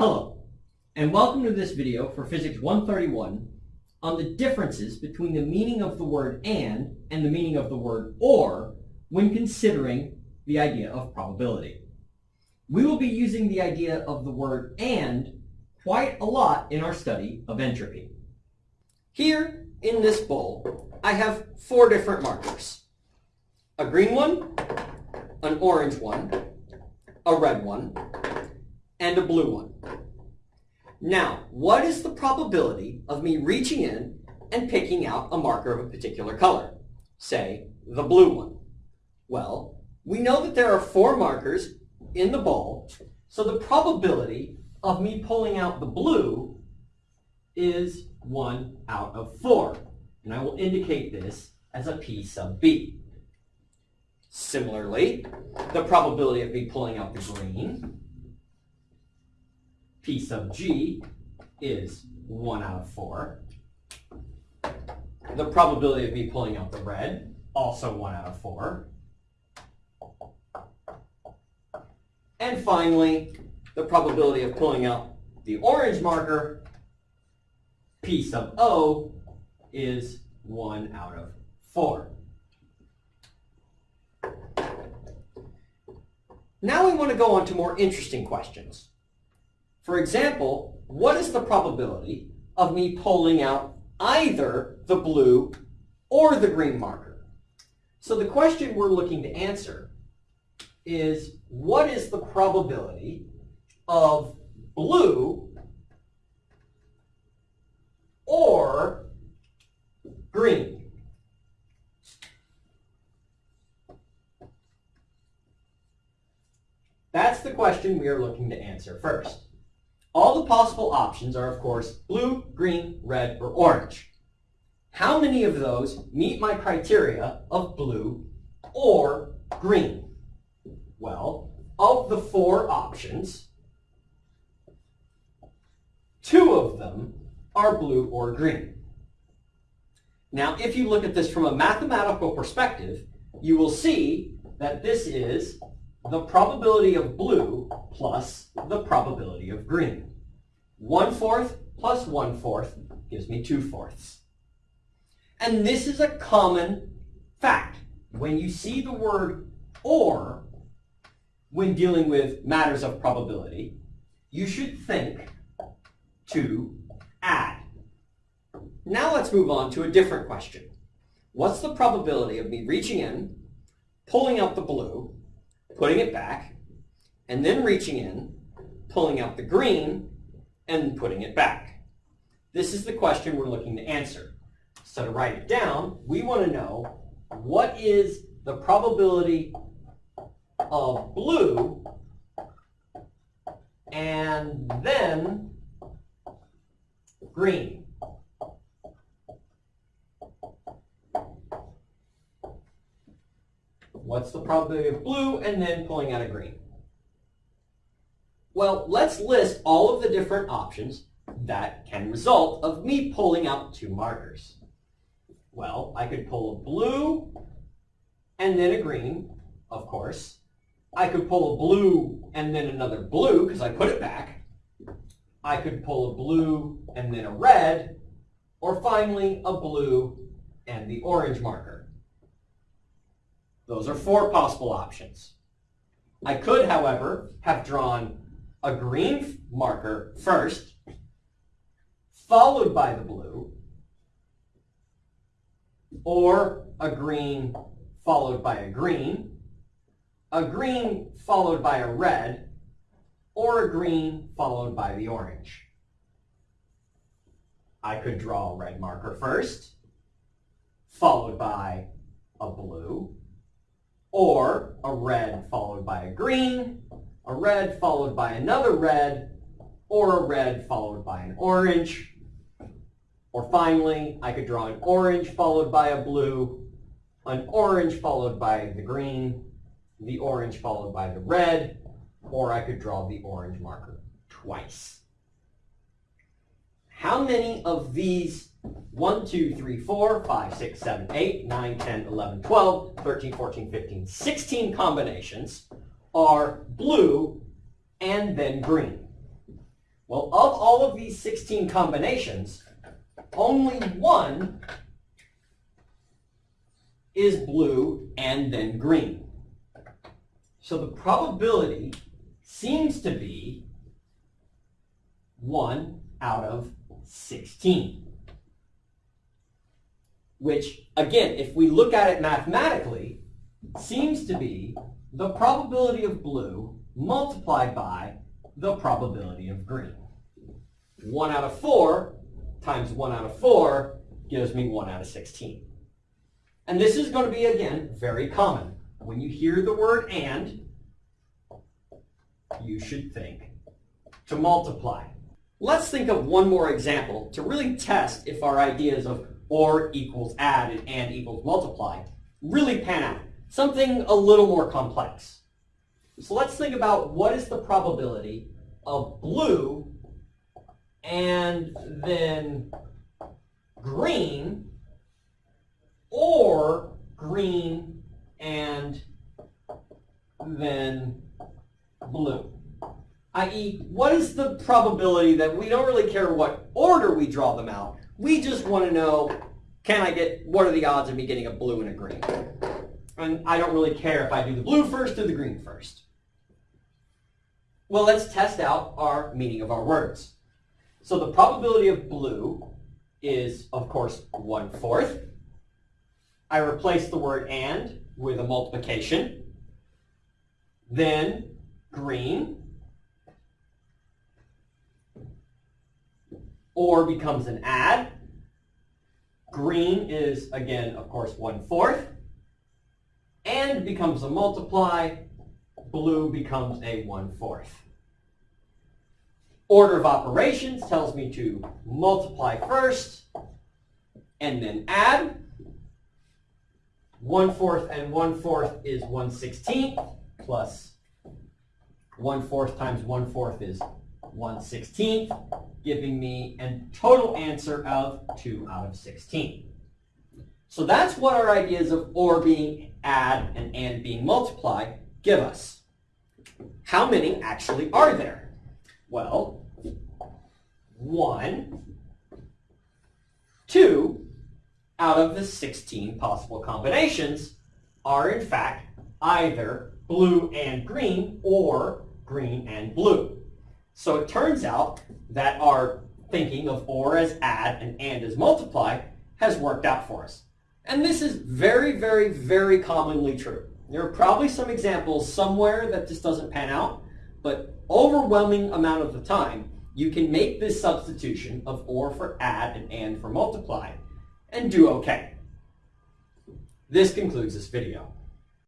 Hello, and welcome to this video for Physics 131 on the differences between the meaning of the word and and the meaning of the word or when considering the idea of probability. We will be using the idea of the word and quite a lot in our study of entropy. Here in this bowl, I have four different markers. A green one, an orange one, a red one, and a blue one. Now, what is the probability of me reaching in and picking out a marker of a particular color? Say, the blue one. Well, we know that there are four markers in the bowl, so the probability of me pulling out the blue is 1 out of 4. And I will indicate this as a P sub B. Similarly, the probability of me pulling out the green P sub g is 1 out of 4. The probability of me pulling out the red, also 1 out of 4. And finally, the probability of pulling out the orange marker, P sub O, is 1 out of 4. Now we want to go on to more interesting questions. For example, what is the probability of me pulling out either the blue or the green marker? So the question we're looking to answer is what is the probability of blue or green? That's the question we are looking to answer first. Possible options are, of course, blue, green, red, or orange. How many of those meet my criteria of blue or green? Well, of the four options, two of them are blue or green. Now, if you look at this from a mathematical perspective, you will see that this is the probability of blue plus the probability of green. One fourth plus one fourth gives me two fourths. And this is a common fact. When you see the word or when dealing with matters of probability, you should think to add. Now let's move on to a different question. What's the probability of me reaching in, pulling out the blue, putting it back, and then reaching in, pulling out the green, and putting it back. This is the question we're looking to answer. So to write it down, we want to know what is the probability of blue and then green. What's the probability of blue and then pulling out a green? Well, let's list all of the different options that can result of me pulling out two markers. Well, I could pull a blue and then a green, of course. I could pull a blue and then another blue because I put it back. I could pull a blue and then a red, or finally a blue and the orange marker. Those are four possible options. I could, however, have drawn a green marker first, followed by the blue, or a green followed by a green, a green followed by a red, or a green followed by the orange. I could draw a red marker first, followed by a blue, or a red followed by a green, a red followed by another red, or a red followed by an orange. Or finally, I could draw an orange followed by a blue, an orange followed by the green, the orange followed by the red, or I could draw the orange marker twice. How many of these 1, 2, 3, 4, 5, 6, 7, 8, 9, 10, 11, 12, 13, 14, 15, 16 combinations are blue and then green. Well, of all of these 16 combinations, only one is blue and then green. So the probability seems to be 1 out of 16. Which, again, if we look at it mathematically, seems to be the probability of blue multiplied by the probability of green. 1 out of 4 times 1 out of 4 gives me 1 out of 16. And this is going to be, again, very common. When you hear the word and, you should think to multiply. Let's think of one more example to really test if our ideas of or equals add and and equals multiply really pan out. Something a little more complex. So let's think about what is the probability of blue and then green or green and then blue. I.e., what is the probability that we don't really care what order we draw them out. We just want to know, can I get, what are the odds of me getting a blue and a green? And I don't really care if I do the blue first or the green first. Well, let's test out our meaning of our words. So the probability of blue is, of course, one-fourth. I replace the word and with a multiplication. Then green, or becomes an add. Green is, again, of course, one-fourth. Becomes a multiply. Blue becomes a one-fourth. Order of operations tells me to multiply first and then add. One-fourth and one-fourth is one-sixteenth plus one-fourth times one-fourth is one-sixteenth, giving me a total answer of 2 out of 16. So that's what our ideas of or being add and and being multiply give us. How many actually are there? Well, one, two out of the 16 possible combinations are in fact either blue and green or green and blue. So it turns out that our thinking of or as add and and as multiply has worked out for us. And this is very, very, very commonly true. There are probably some examples somewhere that this doesn't pan out, but overwhelming amount of the time, you can make this substitution of or for add and and for multiply and do okay. This concludes this video.